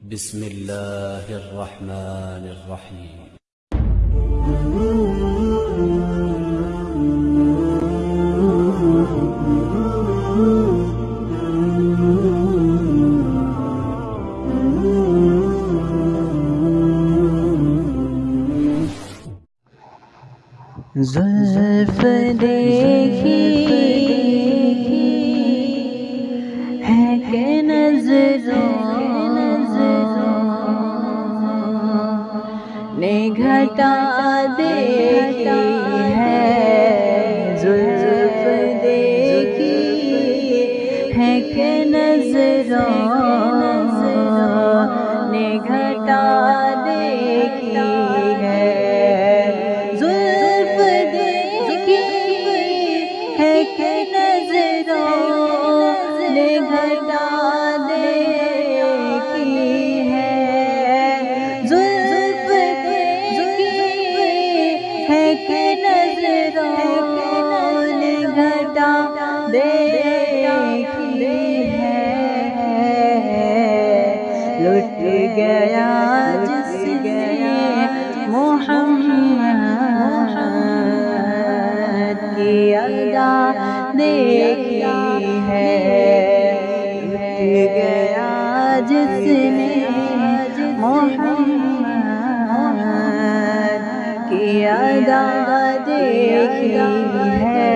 بسم الله الرحمن الرحيم. زلف نے گھٹا دیکھی ہے، زلف دیکھی ہے کہ نظروں نے گھٹا دیکھی ہے۔ زلف دیکھی ہے کہ نظروں نے گھٹا ہے کہ نظروں نے گھٹا دیکھی ہے۔ لٹ گیا جس گیا محمد کی ادا دیکھی ہے۔ لٹ گیا جس نے محمد ادا دیکھی ہے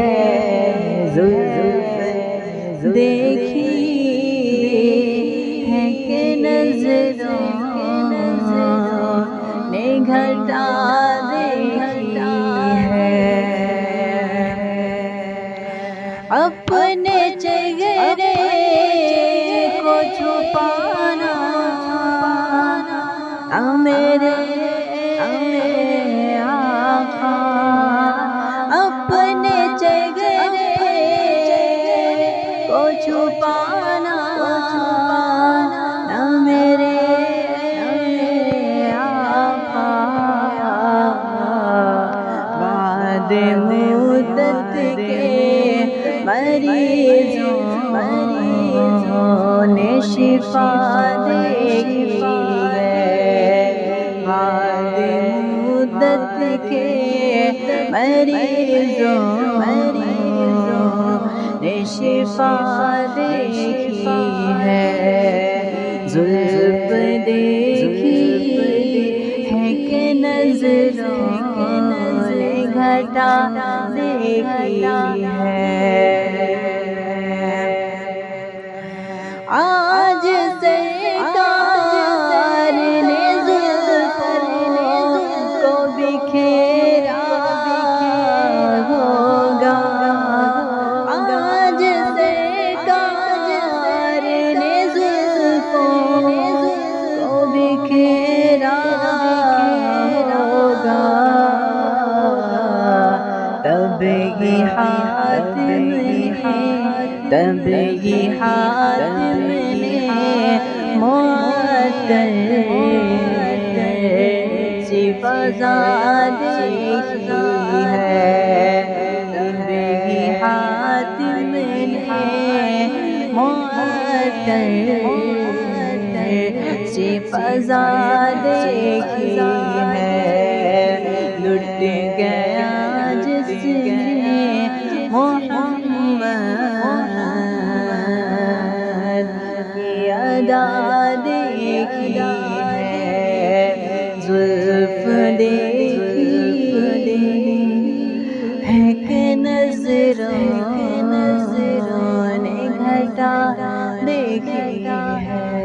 زلف دیکھی ہے کہ نظروں نے گھٹا دیکھی ہے۔ اپنے چہرے کو چھپانا، نہ میرے بعد مدت کے مریضوں نے شفا دیکھی ہے۔ بعد مدت کے مریضوں نے شفا دیکھی ہے ظلم دیکھی ہے کہ نظروں نے گھٹا دیکھی ہے۔ آج تب ہی ہاتھ تب ہاتھ میں معطل سی فضا دیکھی ہے تب ہاتھ میں معطل سی فضا دیکھی ہے لٹ گیا جس نے محمد کی ادا دیکھی ہے زلف دیکھی ہے کہ نظروں نے گھٹا دیکھی ہے۔